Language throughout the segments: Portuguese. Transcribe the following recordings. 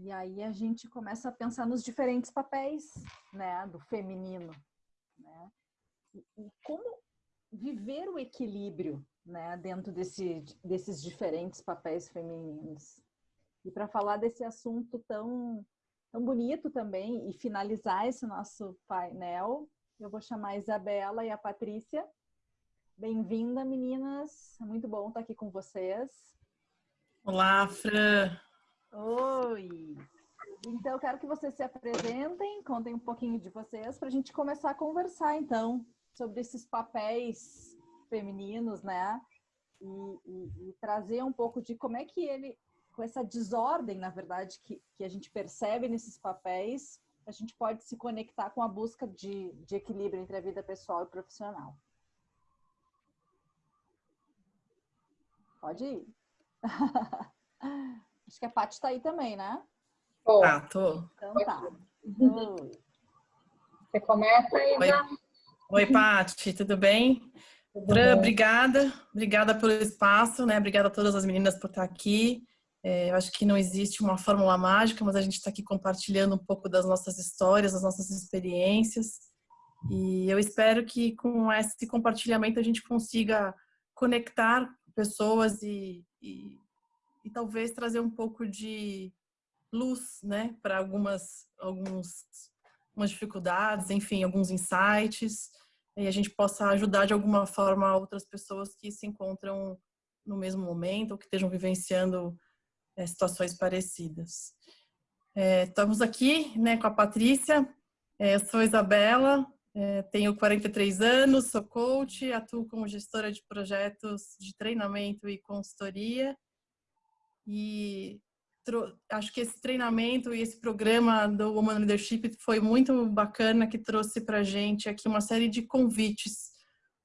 E aí a gente começa a pensar nos diferentes papéis, né, do feminino, né? E, e como viver o equilíbrio, né, dentro desse, desses diferentes papéis femininos. E para falar desse assunto tão tão bonito também e finalizar esse nosso painel, eu vou chamar a Isabela e a Patrícia. Bem-vinda, meninas. É muito bom estar aqui com vocês. Olá, Fran. Oi. Então, quero que vocês se apresentem, contem um pouquinho de vocês, para a gente começar a conversar, então, sobre esses papéis femininos, né? E, e, e, trazer um pouco de como é que ele com essa desordem, na verdade, que, que a gente percebe nesses papéis, a gente pode se conectar com a busca de, de equilíbrio entre a vida pessoal e profissional. Pode ir. Acho que a Paty está aí também, né? Tô. Ah, tô. Então tá. Oi. Você começa aí, Oi, Oi Paty, tudo bem? Tudo Fran, bem? obrigada. Obrigada pelo espaço, né? Obrigada a todas as meninas por estar aqui. É, eu acho que não existe uma fórmula mágica, mas a gente está aqui compartilhando um pouco das nossas histórias, das nossas experiências. E eu espero que com esse compartilhamento a gente consiga conectar pessoas e, e, e talvez trazer um pouco de luz, né, para algumas, alguns, algumas dificuldades, enfim, alguns insights, e a gente possa ajudar de alguma forma outras pessoas que se encontram no mesmo momento ou que estejam vivenciando é, situações parecidas. É, estamos aqui né, com a Patrícia, é, eu sou Isabela, é, tenho 43 anos, sou coach, atuo como gestora de projetos de treinamento e consultoria e acho que esse treinamento e esse programa do Woman Leadership foi muito bacana que trouxe para gente aqui uma série de convites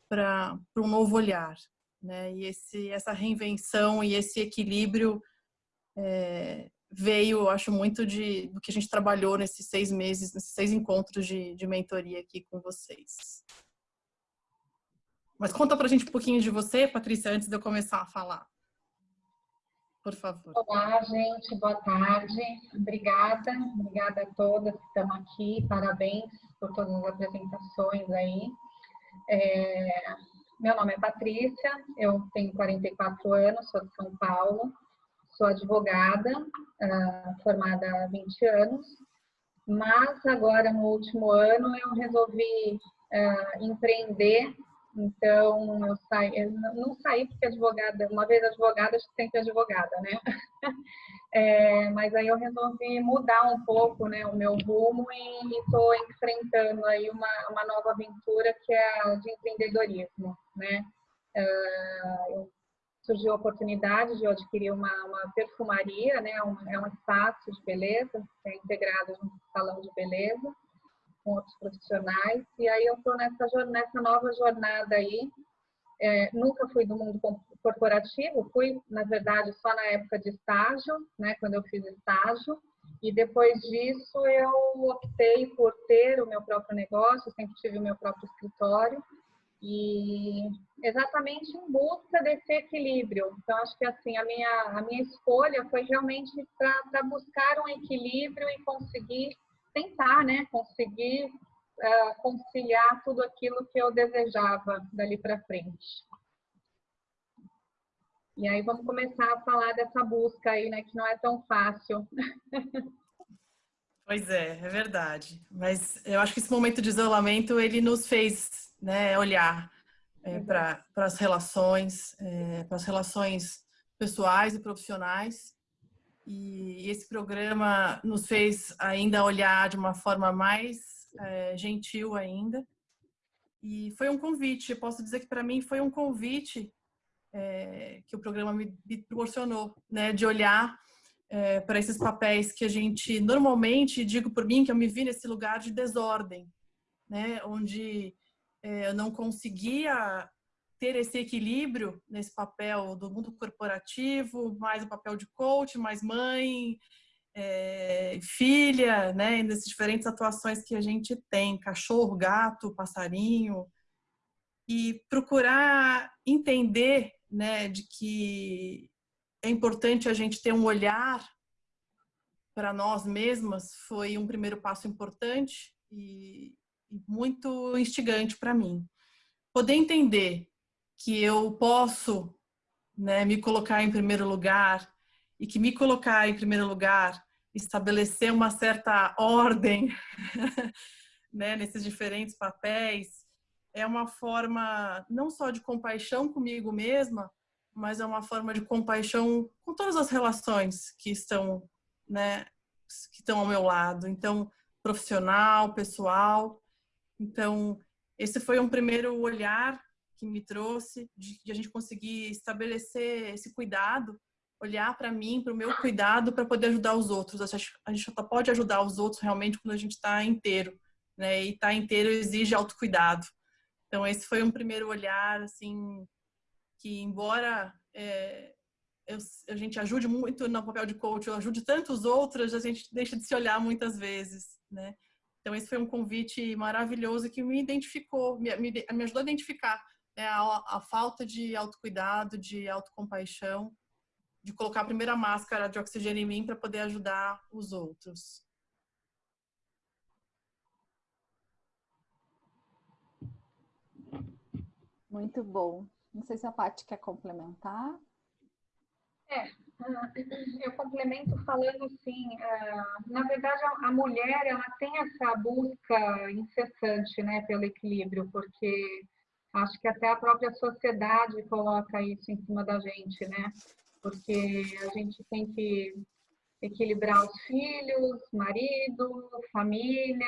para um novo olhar, né? E esse, essa reinvenção e esse equilíbrio é, veio, acho, muito de, do que a gente trabalhou nesses seis meses, nesses seis encontros de, de mentoria aqui com vocês. Mas conta pra gente um pouquinho de você, Patrícia, antes de eu começar a falar. Por favor. Olá, gente, boa tarde. Obrigada, obrigada a todas que estão aqui. Parabéns por todas as apresentações aí. É, meu nome é Patrícia, eu tenho 44 anos, sou de São Paulo sou advogada, uh, formada há 20 anos, mas agora no último ano eu resolvi uh, empreender, então eu saí, eu não saí porque advogada, uma vez advogada, sempre advogada, né? é, mas aí eu resolvi mudar um pouco né, o meu rumo e estou enfrentando aí uma, uma nova aventura que é a de empreendedorismo, né? Uh, surgiu a oportunidade de eu adquirir uma, uma perfumaria, né? Um, é um espaço de beleza, é integrado um salão de beleza com outros profissionais. E aí eu estou nessa, nessa nova jornada aí. É, nunca fui do mundo corporativo, fui, na verdade, só na época de estágio, né? Quando eu fiz estágio. E depois disso eu optei por ter o meu próprio negócio, sempre tive o meu próprio escritório e exatamente em busca desse equilíbrio. Então, acho que assim, a minha, a minha escolha foi realmente para buscar um equilíbrio e conseguir tentar, né, conseguir uh, conciliar tudo aquilo que eu desejava dali para frente. E aí vamos começar a falar dessa busca aí, né, que não é tão fácil. Pois é, é verdade. Mas eu acho que esse momento de isolamento ele nos fez né, olhar é, para as relações, é, para as relações pessoais e profissionais. E esse programa nos fez ainda olhar de uma forma mais é, gentil ainda. E foi um convite, eu posso dizer que para mim foi um convite é, que o programa me, proporcionou, né, de olhar é, para esses papéis que a gente normalmente, digo por mim, que eu me vi nesse lugar de desordem, né, onde é, eu não conseguia ter esse equilíbrio nesse papel do mundo corporativo, mais o papel de coach, mais mãe, é, filha, né, nessas diferentes atuações que a gente tem, cachorro, gato, passarinho, e procurar entender, né, de que é importante a gente ter um olhar para nós mesmas foi um primeiro passo importante e, e muito instigante para mim. Poder entender que eu posso né, me colocar em primeiro lugar e que me colocar em primeiro lugar estabelecer uma certa ordem né, nesses diferentes papéis é uma forma não só de compaixão comigo mesma, mas é uma forma de compaixão com todas as relações que estão, né, que estão ao meu lado. Então, profissional, pessoal. Então, esse foi um primeiro olhar que me trouxe de, de a gente conseguir estabelecer esse cuidado, olhar para mim, para o meu cuidado, para poder ajudar os outros. A gente, a gente só pode ajudar os outros realmente quando a gente está inteiro, né? E estar tá inteiro exige autocuidado. Então, esse foi um primeiro olhar, assim, que embora é, eu, a gente ajude muito no papel de coach, eu ajude tantos outros, a gente deixa de se olhar muitas vezes, né? Então, esse foi um convite maravilhoso que me identificou, me, me, me ajudou a identificar né, a, a, falta de autocuidado, de autocompaixão, de colocar a primeira máscara de oxigênio em mim para poder ajudar os outros. Muito bom. Não sei se a Paty quer complementar. É, eu complemento falando assim, na verdade a mulher ela tem essa busca incessante, né, pelo equilíbrio, porque acho que até a própria sociedade coloca isso em cima da gente, né, porque a gente tem que equilibrar os filhos, marido, família,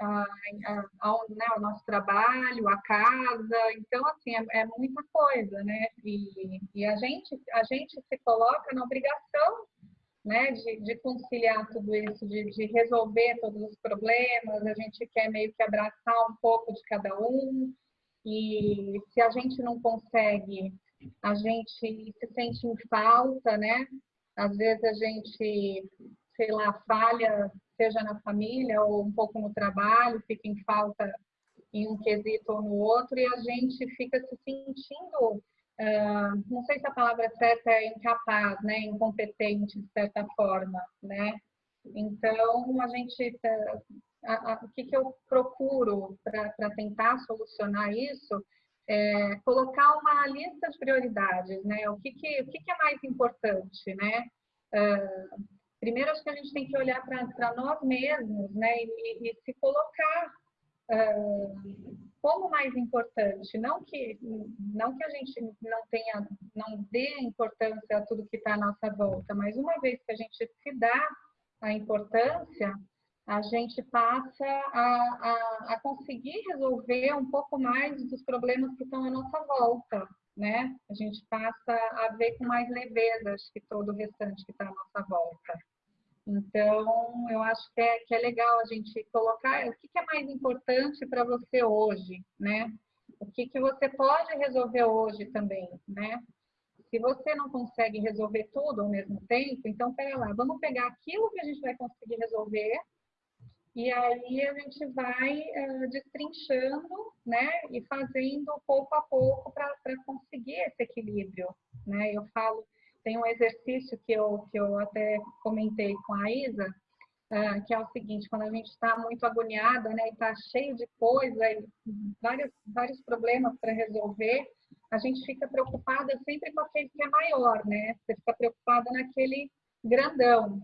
a, a, a, né, o nosso trabalho, a casa. Então, assim, é, é muita coisa, né? E, e, a, gente, a gente se coloca na obrigação né, de, de conciliar tudo isso, de, de resolver todos os problemas. A gente quer meio que abraçar um pouco de cada um. E se a gente não consegue, a gente se sente em falta, né? Às vezes a gente, sei lá, falha, seja na família ou um pouco no trabalho, fica em falta em um quesito ou no outro, e a gente fica se sentindo, uh, não sei se a palavra certa é incapaz, né, incompetente, de certa forma, né? Então, a gente, a, a, o que, que eu procuro para tentar solucionar isso é, colocar uma lista de prioridades, né? O que, que, o que, que é mais importante, né? Uh, primeiro, acho que a gente tem que olhar para nós mesmos, né? E, e se colocar uh, como mais importante. Não que, não que a gente não tenha, não dê importância a tudo que está à nossa volta, mas uma vez que a gente se dá a importância, a gente passa a, a, a, conseguir resolver um pouco mais dos problemas que estão à nossa volta, né? A gente passa a ver com mais leveza que todo o restante que está à nossa volta. Então, eu acho que é, que é legal a gente colocar o que, que é mais importante para você hoje, né? O que, que você pode resolver hoje também, né? Se você não consegue resolver tudo ao mesmo tempo, então, pera lá, vamos pegar aquilo que a gente vai conseguir resolver e aí a gente vai uh, destrinchando, né, e fazendo pouco a pouco para conseguir esse equilíbrio, né? Eu falo, tem um exercício que eu, que eu até comentei com a Isa, uh, que é o seguinte, quando a gente está muito agoniada, né, e está cheio de coisa, e vários, vários problemas para resolver, a gente fica preocupada sempre com aquele que é maior, né? Você fica preocupada naquele grandão,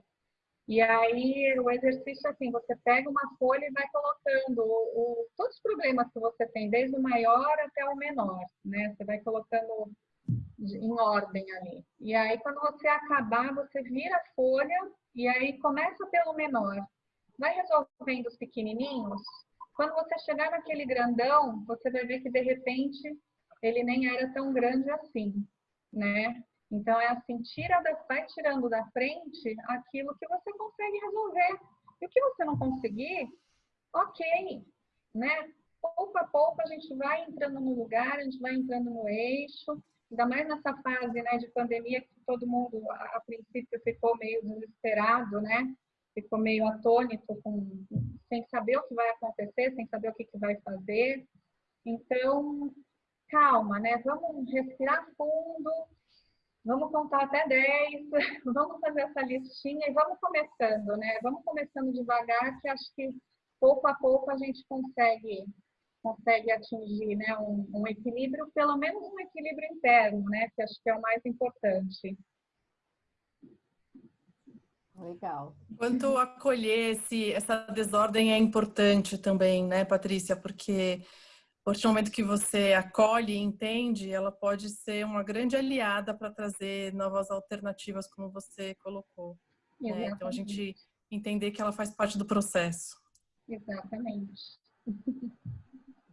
e aí, o exercício é assim, você pega uma folha e vai colocando o, o, todos os problemas que você tem, desde o maior até o menor, né? Você vai colocando em ordem ali. E aí, quando você acabar, você vira a folha e aí começa pelo menor. Vai resolvendo os pequenininhos. Quando você chegar naquele grandão, você vai ver que, de repente, ele nem era tão grande assim, né? Então, é assim, tira da, vai tirando da frente aquilo que você consegue resolver. E o que você não conseguir, ok, né? Pouco a pouco a gente vai entrando no lugar, a gente vai entrando no eixo, ainda mais nessa fase né, de pandemia que todo mundo, a, princípio, ficou meio desesperado, né? Ficou meio atônito, com, sem saber o que vai acontecer, sem saber o que, que vai fazer. Então, calma, né? Vamos respirar fundo, vamos contar até 10, vamos fazer essa listinha e vamos começando, né? Vamos começando devagar, que acho que pouco a pouco a gente consegue consegue atingir né, um, um, equilíbrio, pelo menos um equilíbrio interno, né, que acho que é o mais importante. Legal. Quanto acolher esse, essa desordem é importante também, né, Patrícia? Porque partir do momento que você acolhe e entende, ela pode ser uma grande aliada para trazer novas alternativas, como você colocou. Né? Então, a gente entender que ela faz parte do processo. Exatamente.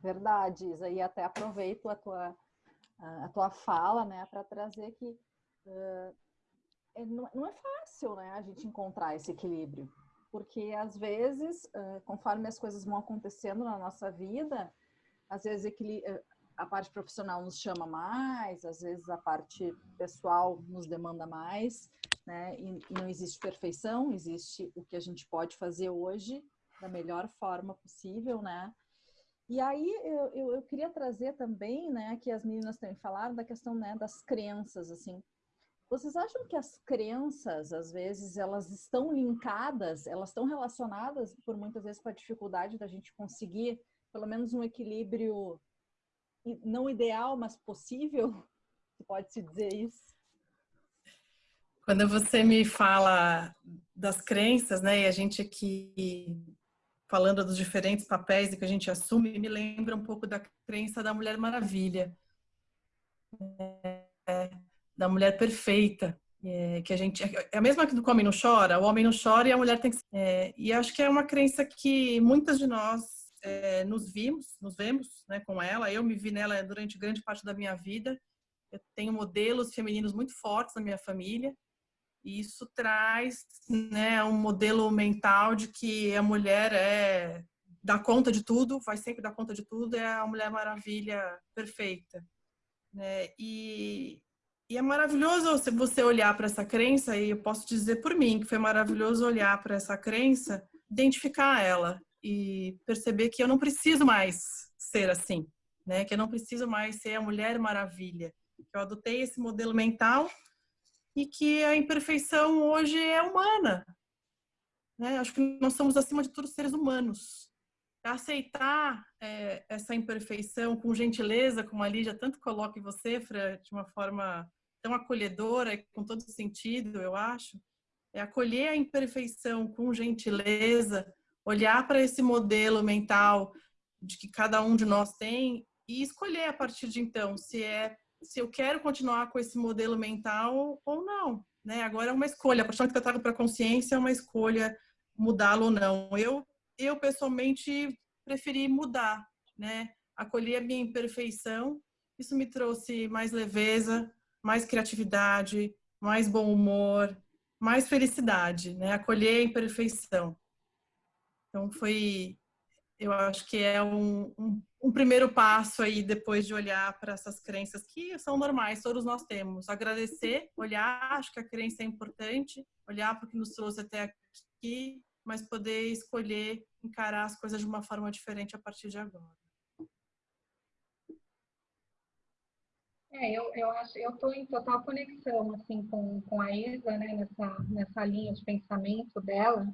Verdade, Isa. E até aproveito a tua, a tua fala, né, para trazer que uh, não é fácil, né, a gente encontrar esse equilíbrio. Porque, às vezes, uh, conforme as coisas vão acontecendo na nossa vida, às vezes a parte profissional nos chama mais, às vezes a parte pessoal nos demanda mais, né? E, e não existe perfeição, existe o que a gente pode fazer hoje da melhor forma possível, né? E aí eu, eu, eu, queria trazer também, né, que as meninas também falaram da questão né, das crenças, assim. Vocês acham que as crenças, às vezes, elas estão linkadas, elas estão relacionadas, por muitas vezes, com a dificuldade da gente conseguir, pelo menos, um equilíbrio não ideal, mas possível? Pode-se dizer isso? Quando você me fala das crenças, né, e a gente aqui falando dos diferentes papéis que a gente assume, me lembra um pouco da crença da Mulher Maravilha, é, da mulher perfeita, é, que a gente é a mesma que do homem não chora, o homem não chora e a mulher tem que é, e acho que é uma crença que muitas de nós é, nos vimos, nos vemos, né, com ela. Eu me vi nela durante grande parte da minha vida. Eu tenho modelos femininos muito fortes na minha família e isso traz né, um modelo mental de que a mulher é dá conta de tudo, vai sempre dar conta de tudo, é a Mulher Maravilha perfeita. Né? E, e é maravilhoso você olhar para essa crença, e eu posso dizer por mim que foi maravilhoso olhar para essa crença, identificar ela e perceber que eu não preciso mais ser assim, né? que eu não preciso mais ser a Mulher Maravilha. Eu adotei esse modelo mental e que a imperfeição hoje é humana. Né? Acho que nós somos, acima de tudo, seres humanos. Aceitar é, essa imperfeição com gentileza, como a Lígia tanto coloca em você, Fran, de uma forma tão acolhedora com todo sentido, eu acho, é acolher a imperfeição com gentileza, olhar para esse modelo mental de que cada um de nós tem e escolher a partir de então se é se eu quero continuar com esse modelo mental ou não. Né? Agora é uma escolha. A paixão que eu trago para a consciência é uma escolha mudá-lo ou não. Eu, eu pessoalmente preferi mudar, né? Acolher a minha imperfeição. Isso me trouxe mais leveza, mais criatividade, mais bom humor, mais felicidade, né? Acolher a imperfeição. Então foi, eu acho que é um, um um primeiro passo aí depois de olhar para essas crenças que são normais, todos nós temos. Agradecer, olhar, acho que a crença é importante, olhar para o que nos trouxe até aqui, mas poder escolher encarar as coisas de uma forma diferente a partir de agora. É, eu, eu acho, eu estou em total conexão assim com, com a Isa, né, nessa, nessa linha de pensamento dela.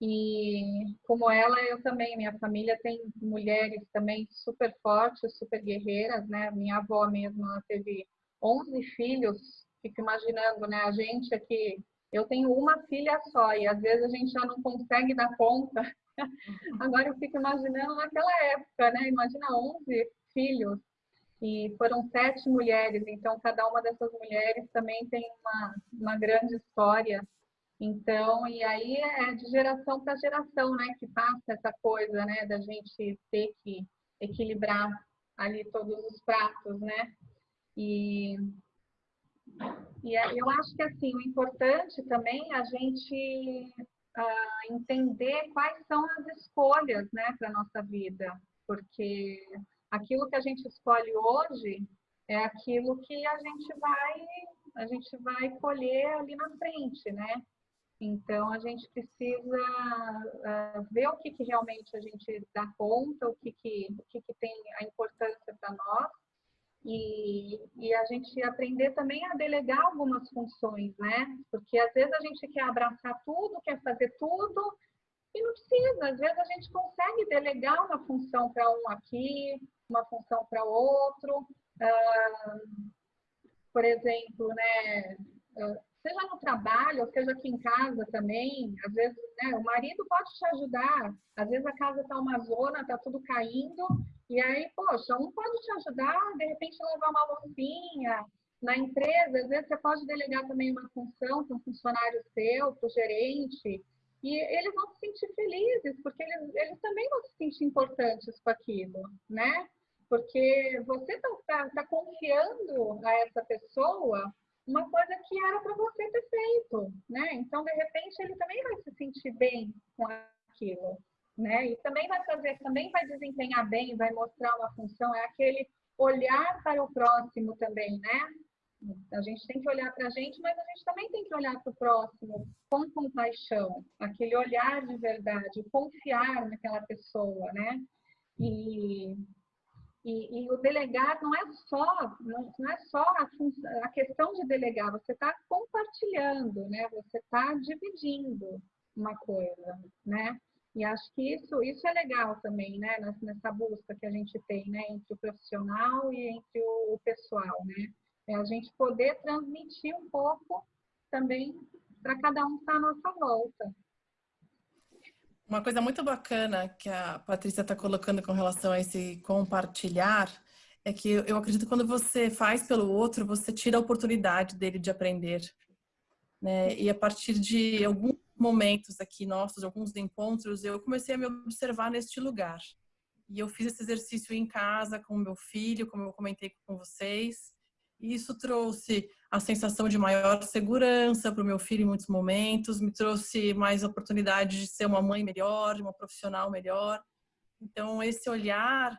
E como ela, eu também, minha família tem mulheres também super fortes, super guerreiras, né? Minha avó mesmo, ela teve 11 filhos, fico imaginando, né? A gente aqui, eu tenho uma filha só e às vezes a gente já não consegue dar conta. Agora eu fico imaginando naquela época, né? Imagina 11 filhos e foram sete mulheres, então cada uma dessas mulheres também tem uma, uma grande história então, e aí é de geração para geração, né, que passa essa coisa, né, da gente ter que equilibrar ali todos os pratos, né? E, e é, eu acho que, assim, o importante também é a gente uh, entender quais são as escolhas, né, para nossa vida, porque aquilo que a gente escolhe hoje é aquilo que a gente vai a gente vai colher ali na frente, né? Então, a gente precisa uh, ver o que, que realmente a gente dá conta, o que, que, o que, que tem a importância para nós, e, e, a gente aprender também a delegar algumas funções, né? Porque às vezes a gente quer abraçar tudo, quer fazer tudo, e não precisa. Às vezes a gente consegue delegar uma função para um aqui, uma função para outro. Uh, por exemplo, né? Uh, seja no trabalho, ou seja aqui em casa também, às vezes né, o marido pode te ajudar, às vezes a casa está uma zona, está tudo caindo, e aí, poxa, um pode te ajudar, de repente levar uma loucinha. Na empresa, às vezes você pode delegar também uma função para um funcionário seu, para o gerente, e eles vão se sentir felizes, porque eles, eles também vão se sentir importantes com aquilo, né? Porque você está tá, tá confiando a essa pessoa uma coisa que era para você ter feito, né? Então, de repente, ele também vai se sentir bem com aquilo né? E também vai fazer, também vai desempenhar bem, vai mostrar uma função, é aquele olhar para o próximo também, né? A gente tem que olhar para a gente, mas a gente também tem que olhar para o próximo com compaixão, aquele olhar de verdade, confiar naquela pessoa, né? E, e, e o delegar não é só não, não é só a, a questão de delegar, você está compartilhando, né? Você está dividindo uma coisa, né? E acho que isso, isso é legal também, né, nessa busca que a gente tem, né, entre o profissional e entre o, pessoal, né? É a gente poder transmitir um pouco também para cada um que está à nossa volta. Uma coisa muito bacana que a Patrícia está colocando com relação a esse compartilhar é que eu acredito que quando você faz pelo outro, você tira a oportunidade dele de aprender. Né? E a partir de algum momentos aqui nossos, alguns encontros, eu comecei a me observar neste lugar. E eu fiz esse exercício em casa com meu filho, como eu comentei com vocês. Isso trouxe a sensação de maior segurança para o meu filho em muitos momentos, me trouxe mais oportunidade de ser uma mãe melhor, de uma profissional melhor. Então, esse olhar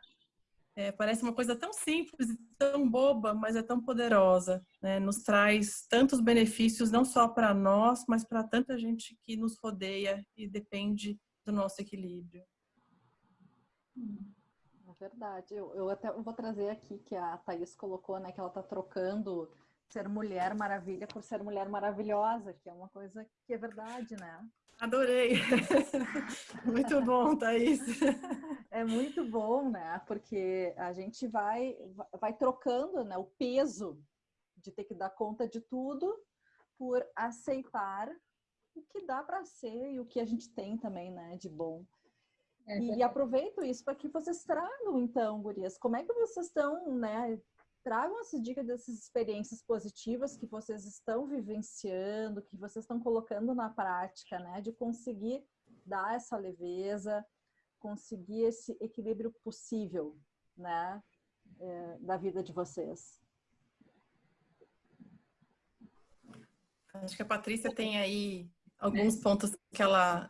é, parece uma coisa tão simples tão boba, mas é tão poderosa. Né? Nos traz tantos benefícios, não só para nós, mas para tanta gente que nos rodeia e depende do nosso equilíbrio. É verdade. Eu, eu até vou trazer aqui que a Thaís colocou, né, que ela está trocando ser mulher maravilha por ser mulher maravilhosa, que é uma coisa que é verdade, né? Adorei. muito bom, Thaís. É muito bom, né? Porque a gente vai, vai trocando né, o peso de ter que dar conta de tudo por aceitar o que dá para ser e o que a gente tem também, né, de bom. É e, e aproveito isso para que vocês tragam, então, gurias, como é que vocês estão, né, tragam essa dica dessas experiências positivas que vocês estão vivenciando, que vocês estão colocando na prática, né? De conseguir dar essa leveza, conseguir esse equilíbrio possível, né? É, da vida de vocês. Acho que a Patrícia tem aí alguns pontos que ela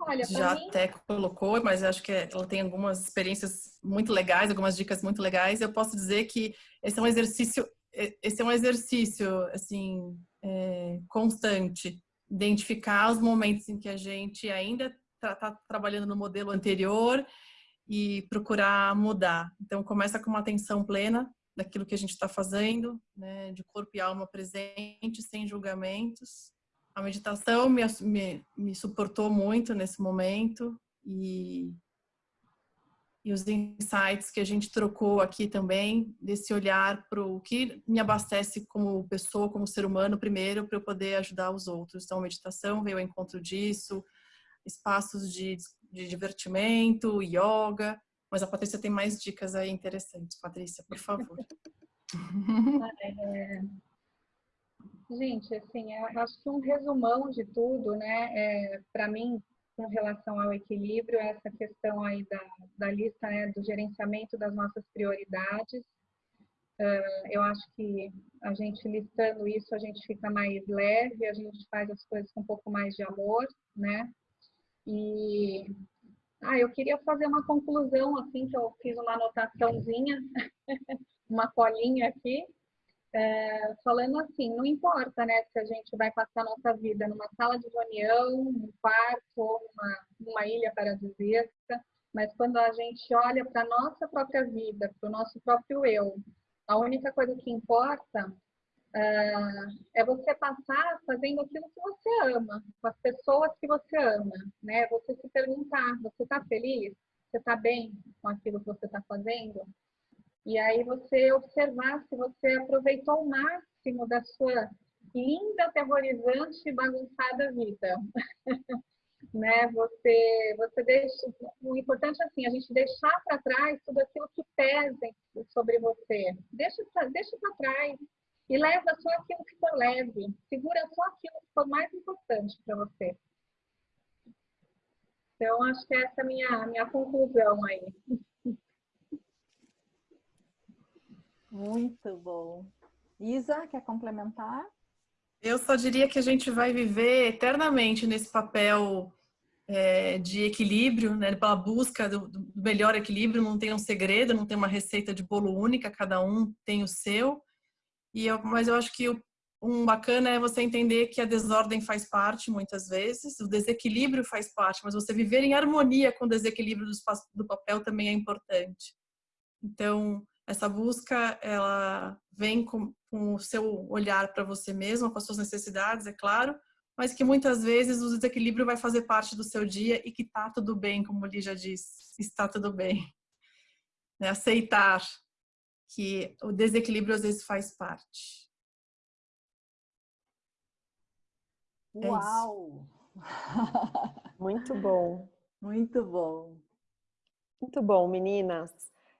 Olha, já mim... até colocou, mas acho que ela tem algumas experiências muito legais, algumas dicas muito legais. Eu posso dizer que esse é um exercício, esse é um exercício assim é, constante, identificar os momentos em que a gente ainda está tá trabalhando no modelo anterior e procurar mudar. Então começa com uma atenção plena daquilo que a gente está fazendo, né, de corpo e alma presente, sem julgamentos a meditação me, me, me suportou muito nesse momento e, e os insights que a gente trocou aqui também, desse olhar para o que me abastece como pessoa, como ser humano, primeiro, para eu poder ajudar os outros. Então, meditação veio ao encontro disso, espaços de, de divertimento, yoga, mas a Patrícia tem mais dicas aí interessantes. Patrícia, por favor. é, Gente, assim, acho que um resumão de tudo, né, é, para mim, com relação ao equilíbrio, é essa questão aí da, da lista, né, do gerenciamento das nossas prioridades. Uh, eu acho que a gente listando isso, a gente fica mais leve, a gente faz as coisas com um pouco mais de amor, né? E ah, eu queria fazer uma conclusão, assim, que eu fiz uma anotaçãozinha, uma colinha aqui, é, falando assim, não importa, né, se a gente vai passar nossa vida numa sala de reunião, num quarto ou numa, numa ilha paradisíaca, mas quando a gente olha para a nossa própria vida, para o nosso próprio eu, a única coisa que importa uh, é você passar fazendo aquilo que você ama, com as pessoas que você ama, né? Você se perguntar, você está feliz? Você está bem com aquilo que você está fazendo? E aí você observar se você aproveitou o máximo da sua linda, aterrorizante e bagunçada vida. né? Você, você deixa, o importante é assim, a gente deixar para trás tudo aquilo que pesa sobre você. Deixa, deixa para trás e leva só aquilo que for leve. Segura só aquilo que for mais importante para você. Então, acho que essa é a minha, minha conclusão aí. Muito bom. Isa, quer complementar? Eu só diria que a gente vai viver eternamente nesse papel é, de equilíbrio, né, pela busca do, do, melhor equilíbrio. Não tem um segredo, não tem uma receita de bolo única, cada um tem o seu. E eu, mas eu acho que o, um bacana é você entender que a desordem faz parte muitas vezes, o desequilíbrio faz parte, mas você viver em harmonia com o desequilíbrio do, espaço, do papel também é importante. Então, essa busca, ela vem com, com o seu olhar para você mesmo, com as suas necessidades, é claro, mas que muitas vezes o desequilíbrio vai fazer parte do seu dia e que tá tudo bem, como o Lígia diz, está tudo bem. É aceitar que o desequilíbrio às vezes faz parte. É Uau! É Muito bom. Muito bom. Muito bom, meninas.